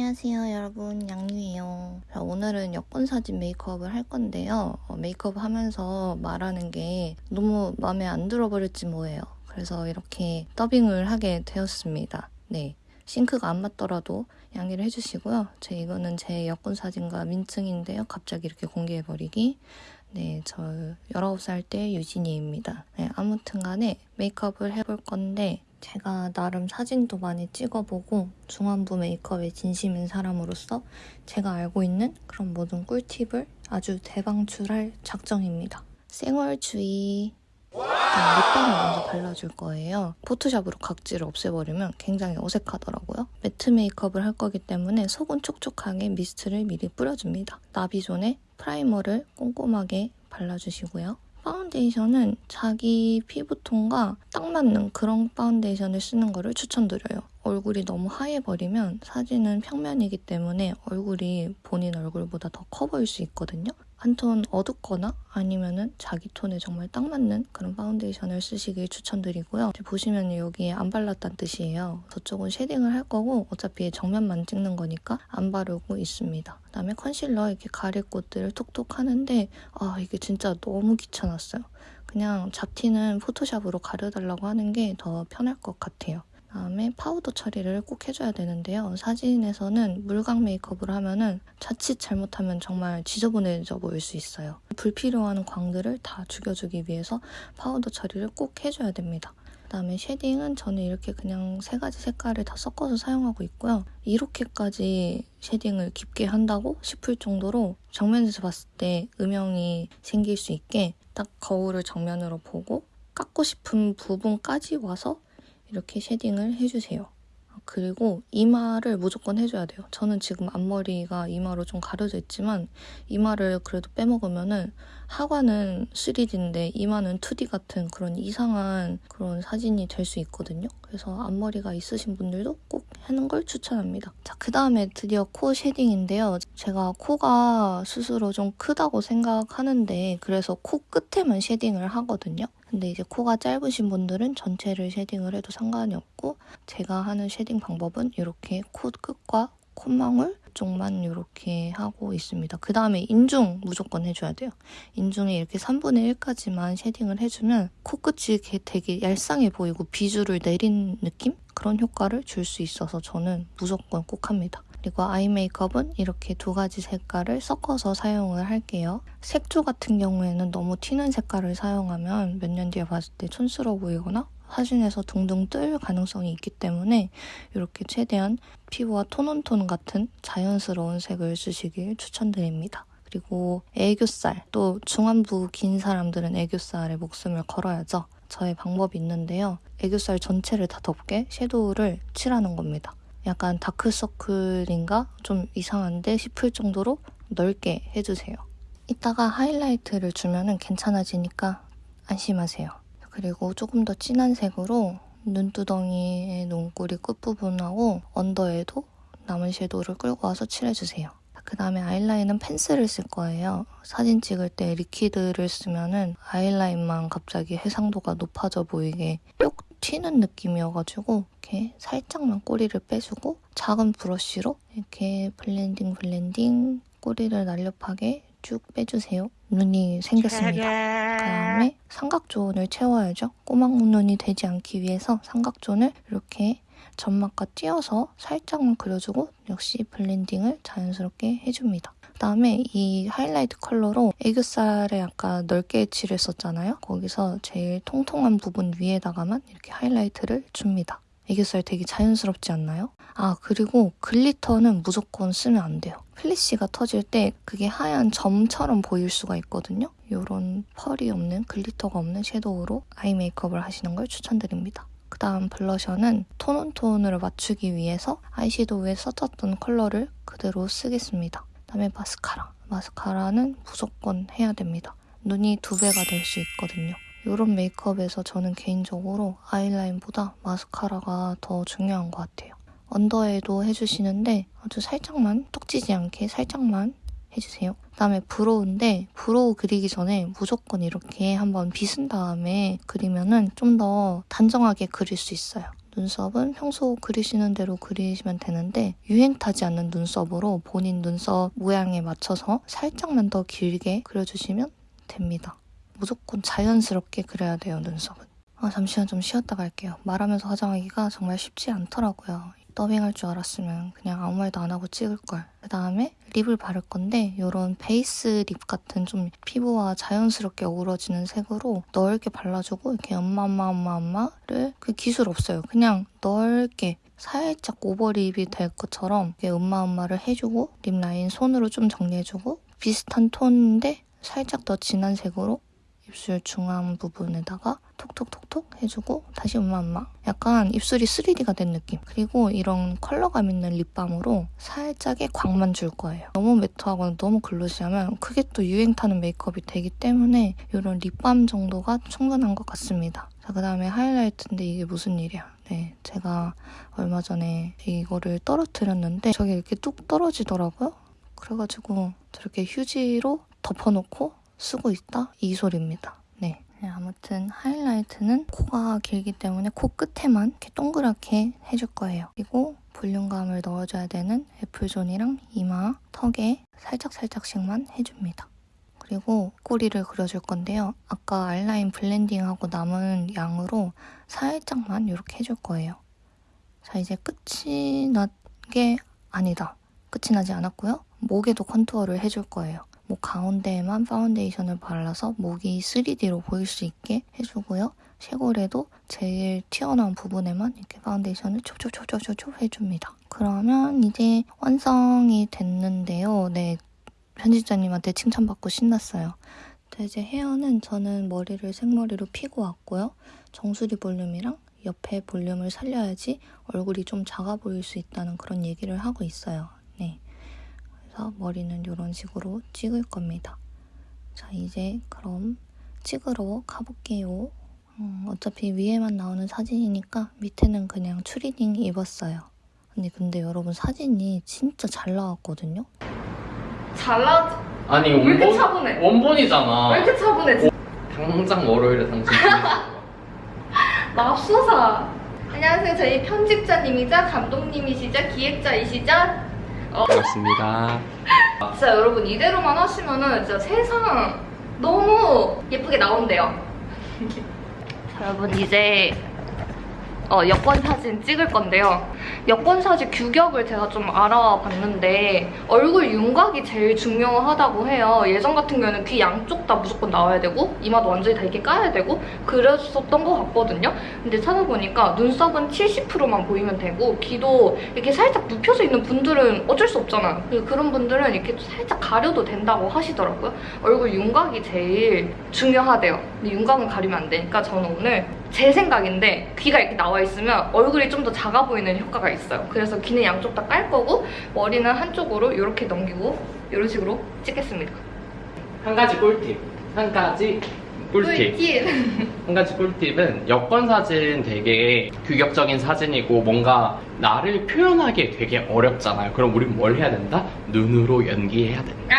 안녕하세요 여러분. 양유예요. 자, 오늘은 여권 사진 메이크업을 할 건데요. 어, 메이크업 하면서 말하는 게 너무 마음에 안 들어버렸지 뭐예요. 그래서 이렇게 더빙을 하게 되었습니다. 네 싱크가 안 맞더라도 양해를 해주시고요. 제 이거는 제 여권 사진과 민증인데요. 갑자기 이렇게 공개해버리기. 네, 저 19살 때 유진이입니다. 네, 아무튼 간에 메이크업을 해볼 건데 제가 나름 사진도 많이 찍어보고 중안부 메이크업에 진심인 사람으로서 제가 알고 있는 그런 모든 꿀팁을 아주 대방출할 작정입니다. 생얼주의 립밤을 먼저 발라줄 거예요. 포토샵으로 각질을 없애버리면 굉장히 어색하더라고요. matte 메이크업을 할 거기 때문에 속은 촉촉하게 미스트를 미리 뿌려줍니다. 나비존에 프라이머를 꼼꼼하게 발라주시고요. 파운데이션은 자기 피부톤과 딱 맞는 그런 파운데이션을 쓰는 거를 추천드려요. 얼굴이 너무 하얘버리면 사진은 평면이기 때문에 얼굴이 본인 얼굴보다 더 커 보일 수 있거든요. 한 톤 어둡거나 아니면은 자기 톤에 정말 딱 맞는 그런 파운데이션을 쓰시길 추천드리고요. 보시면 여기에 안 발랐다는 뜻이에요. 저쪽은 shading을 할 거고 어차피 정면만 찍는 거니까 안 바르고 있습니다. 그다음에 컨실러 이렇게 가릴 곳들을 톡톡 하는데 아 이게 진짜 너무 귀찮았어요. 그냥 잡티는 포토샵으로 가려달라고 하는 게 더 편할 것 같아요. 다음에 파우더 처리를 꼭 해줘야 되는데요. 사진에서는 물광 메이크업을 하면은 자칫 잘못하면 정말 지저분해져 보일 수 있어요. 불필요한 광들을 다 죽여주기 위해서 파우더 처리를 꼭 해줘야 됩니다. 그다음에 shading은 저는 이렇게 그냥 세 가지 색깔을 다 섞어서 사용하고 있고요. 이렇게까지 shading을 깊게 한다고 싶을 정도로 정면에서 봤을 때 음영이 생길 수 있게 딱 거울을 정면으로 보고 깎고 싶은 부분까지 와서 이렇게 shading을 해주세요. 그리고 이마를 무조건 해줘야 돼요. 저는 지금 앞머리가 이마로 좀 가려져 있지만 이마를 그래도 빼먹으면은 하관은 3D인데 이마는 2D 같은 그런 이상한 그런 사진이 될 수 있거든요. 그래서 앞머리가 있으신 분들도 꼭 하는 걸 추천합니다. 자, 그 다음에 드디어 코 shading인데요. 제가 코가 스스로 좀 크다고 생각하는데 그래서 코 끝에만 shading을 하거든요. 근데 이제 코가 짧으신 분들은 전체를 shading을 해도 상관이 없고 제가 하는 shading 방법은 이렇게 코 끝과 콧망울 쪽만 이렇게 하고 있습니다. 그 다음에 인중 무조건 해줘야 돼요. 인중에 이렇게 3분의 1까지만 shading을 해주면 코끝이 되게 얄쌍해 보이고 비주를 내린 느낌? 그런 효과를 줄 수 있어서 저는 무조건 꼭 합니다. 그리고 아이 메이크업은 이렇게 두 가지 색깔을 섞어서 사용을 할게요. 색조 같은 경우에는 너무 튀는 색깔을 사용하면 몇 년 뒤에 봤을 때 촌스러워 보이거나 사진에서 둥둥 뜰 가능성이 있기 때문에 이렇게 최대한 피부와 tone on tone 같은 자연스러운 색을 쓰시길 추천드립니다. 그리고 애교살, 또 중안부 긴 사람들은 애교살에 목숨을 걸어야죠. 저의 방법이 있는데요. 애교살 전체를 다 덮게 섀도우를 칠하는 겁니다. 약간 다크서클인가 좀 이상한데 싶을 정도로 넓게 해주세요. 이따가 하이라이트를 주면 괜찮아지니까 안심하세요. 그리고 조금 더 진한 색으로 눈두덩이의 눈꼬리 끝부분하고 언더에도 남은 섀도우를 끌고 와서 칠해주세요. 그 다음에 아이라인은 펜슬을 쓸 거예요. 사진 찍을 때 리퀴드를 쓰면 은 아이라인만 갑자기 해상도가 높아져 보이게 뿅 튀는 느낌이어가지고 이렇게 살짝만 꼬리를 빼주고 작은 브러쉬로 이렇게 blending blending 꼬리를 날렵하게 쭉 빼주세요. 눈이 생겼습니다. 그 다음에 삼각존을 채워야죠. 꼬막 눈이 되지 않기 위해서 삼각존을 이렇게 점막과 띄어서 살짝만 그려주고 역시 blending을 자연스럽게 해줍니다. 그다음에 이 하이라이트 컬러로 애교살에 아까 넓게 칠했었잖아요. 거기서 제일 통통한 부분 위에다가만 이렇게 하이라이트를 줍니다. 애교살 되게 자연스럽지 않나요? 아 그리고 glitter는 무조건 쓰면 안 돼요. 플래시가 터질 때 그게 하얀 점처럼 보일 수가 있거든요. 이런 펄이 없는 glitter가 없는 섀도우로 아이 메이크업을 하시는 걸 추천드립니다. 그 다음 블러셔는 tone on tone을 맞추기 위해서 아이섀도우에 썼었던 컬러를 그대로 쓰겠습니다. 그다음에 마스카라. 마스카라는 무조건 해야 됩니다. 눈이 두 배가 될 수 있거든요. 이런 메이크업에서 저는 개인적으로 아이라인보다 마스카라가 더 중요한 것 같아요. 언더에도 해주시는데 아주 살짝만 떡지지 않게 살짝만 해주세요. 그 다음에 brow인데 brow 그리기 전에 무조건 이렇게 한번 빗은 다음에 그리면 은 좀 더 단정하게 그릴 수 있어요. 눈썹은 평소 그리시는 대로 그리시면 되는데 유행 타지 않는 눈썹으로 본인 눈썹 모양에 맞춰서 살짝만 더 길게 그려주시면 됩니다. 무조건 자연스럽게 그려야 돼요, 눈썹은. 아, 잠시만 좀 쉬었다 갈게요. 말하면서 화장하기가 정말 쉽지 않더라고요. 더빙할 줄 알았으면 그냥 아무 말도 안 하고 찍을 걸. 그 다음에 lip을 바를 건데 이런 base lip 같은 좀 피부와 자연스럽게 어우러지는 색으로 넓게 발라주고 이렇게 엄마 엄마 엄마 엄마를 그 기술 없어요. 그냥 넓게 살짝 overlip이 될 것처럼 이렇게 엄마 엄마를 해주고 lip line 손으로 좀 정리해주고 비슷한 톤인데 살짝 더 진한 색으로 입술 중앙 부분에다가 톡톡톡톡 해주고 다시 엄마 엄마. 약간 입술이 3D가 된 느낌. 그리고 이런 컬러감 있는 립밤으로 살짝의 광만 줄 거예요. 너무 매트하거나 너무 글로시하면 그게 또 유행 타는 메이크업이 되기 때문에 이런 립밤 정도가 충분한 것 같습니다. 자 그 다음에 하이라이트인데 이게 무슨 일이야? 네 제가 얼마 전에 이거를 떨어뜨렸는데 저게 이렇게 뚝 떨어지더라고요. 그래가지고 저렇게 휴지로 덮어놓고 쓰고 있다? 이 소리입니다. 네. 네, 아무튼 하이라이트는 코가 길기 때문에 코 끝에만 이렇게 동그랗게 해줄 거예요. 그리고 볼륨감을 넣어줘야 되는 애플존이랑 이마, 턱에 살짝살짝씩만 해줍니다. 그리고 꼬리를 그려줄 건데요. 아까 아이라인 블렌딩하고 남은 양으로 살짝만 이렇게 해줄 거예요. 자, 이제 끝이 난 게 아니다. 끝이 나지 않았고요. 목에도 contour를 해줄 거예요. 목 가운데에만 파운데이션을 발라서 목이 3D로 보일 수 있게 해주고요. 쇄골에도 제일 튀어나온 부분에만 이렇게 파운데이션을 촉촉촉촉촉 해줍니다. 그러면 이제 완성이 됐는데요. 네, 편집자님한테 칭찬받고 신났어요. 자, 이제 헤어는 저는 머리를 생머리로 피고 왔고요. 정수리 볼륨이랑 옆에 볼륨을 살려야지 얼굴이 좀 작아 보일 수 있다는 그런 얘기를 하고 있어요. 네. 그래서 머리는 이런 식으로 찍을 겁니다. 자, 이제 그럼 찍으러 가볼게요. 음, 어차피 위에만 나오는 사진이니까 밑에는 그냥 추리닝 입었어요. 아니 근데 여러분 사진이 진짜 잘 나왔거든요. 잘 나왔 아니 왜 이렇게 원본 차분해? 원본이잖아. 왜 이렇게 차분해? 당장 월요일에 당신 맙소사. 안녕하세요. 저희 편집자님이자 감독님이시자 기획자이시자. 반갑습니다. 진짜 여러분 이대로만 하시면은 진짜 세상 너무 예쁘게 나온대요. 자, 여러분 이제 어, 여권 사진 찍을 건데요. 여권 사진 규격을 제가 좀 알아봤는데 얼굴 윤곽이 제일 중요하다고 해요. 예전 같은 경우는 귀 양쪽 다 무조건 나와야 되고 이마도 완전히 다 이렇게 까야 되고 그랬었던 것 같거든요. 근데 찾아보니까 눈썹은 70%만 보이면 되고 귀도 이렇게 살짝 눕혀져 있는 분들은 어쩔 수 없잖아요. 그- 그런 분들은 이렇게 살짝 가려도 된다고 하시더라고요. 얼굴 윤곽이 제일 중요하대요. 근데 윤곽은 가리면 안 되니까 저는 오늘 제 생각인데 귀가 이렇게 나와 있으면 얼굴이 좀 더 작아 보이는 효과가 있어요. 그래서 귀는 양쪽 다 깔 거고 머리는 한쪽으로 이렇게 넘기고 이런 식으로 찍겠습니다. 한 가지 꿀팁. 한 가지 꿀팁. 꿀팁. 한 가지 꿀팁은 여권 사진 되게 규격적인 사진이고 뭔가 나를 표현하기 되게 어렵잖아요. 그럼 우린 뭘 해야 된다? 눈으로 연기해야 된다.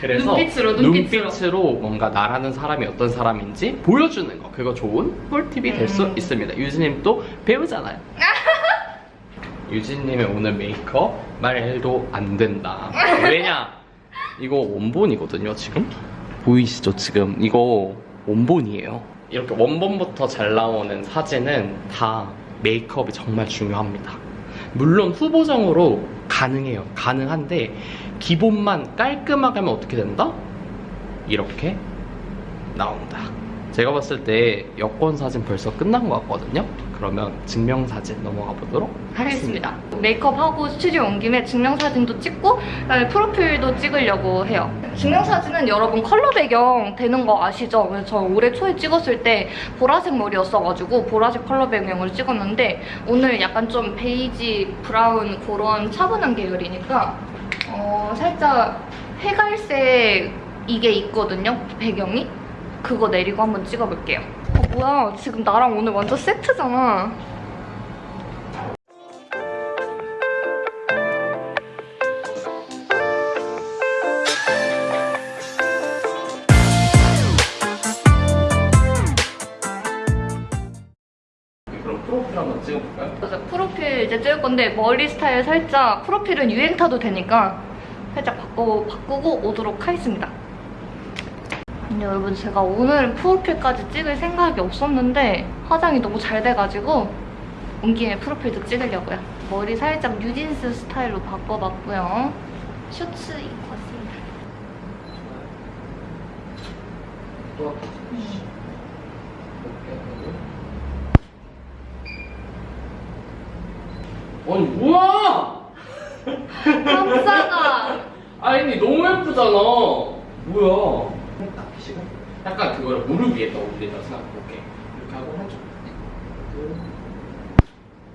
그래서 눈빛으로, 눈빛으로. 눈빛으로 뭔가 나라는 사람이 어떤 사람인지 보여주는 거 그거 좋은 꿀팁이 될수 음. 있습니다. 유진님 또 배우잖아요. 유진님의 오늘 메이크업 말도 안 된다. 왜냐? 이거 원본이거든요, 지금? 보이시죠, 지금? 이거 원본이에요. 이렇게 원본부터 잘 나오는 사진은 다 메이크업이 정말 중요합니다. 물론 후보정으로 가능해요. 가능한데, 기본만 깔끔하게 하면 어떻게 된다? 이렇게 나온다. 제가 봤을 때 여권 사진 벌써 끝난 것 같거든요. 그러면 증명사진 넘어가 보도록 하겠습니다. 메이크업하고 스튜디오 온 김에 증명사진도 찍고 그다음에 프로필도 찍으려고 해요. 증명사진은 여러분 컬러 배경 되는 거 아시죠? 그래서 저 올해 초에 찍었을 때 보라색 머리였어가지고 보라색 컬러 배경으로 찍었는데 오늘 약간 좀 베이지, 브라운 그런 차분한 계열이니까 어, 살짝 회갈색 이게 있거든요, 배경이. 그거 내리고 한번 찍어볼게요. 어, 뭐야, 지금 나랑 오늘 완전 세트잖아. 그럼 프로필 한번 찍어볼까요? 그래서 프로필 이제 찍을 건데 머리 스타일 살짝 프로필은 유행 타도 되니까 살짝 바꾸, 바꾸고 오도록 하겠습니다. 근데 여러분 제가 오늘 프로필까지 찍을 생각이 없었는데 화장이 너무 잘 돼가지고 온 김에 프로필도 찍으려고요. 머리 살짝 뉴진스 스타일로 바꿔봤고요. 셔츠 입고 왔습니다. 또 아니 뭐야? 깜짝아! 아니 너무 예쁘잖아. 뭐야? 약간 그거를 무릎 위에다 올리다 생각해볼게. 이렇게 하고 한쪽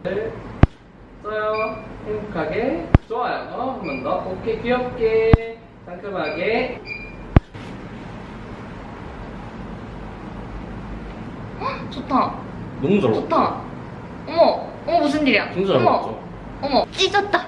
네. 둘 써요. 행복하게. 좋아요. 어, 한번 더. 오케이. 귀엽게. 상큼하게. 헉, 좋다. 너무 잘 좋다. 어머 어머 무슨 일이야? 진짜 잘 어머 어머 찢었다.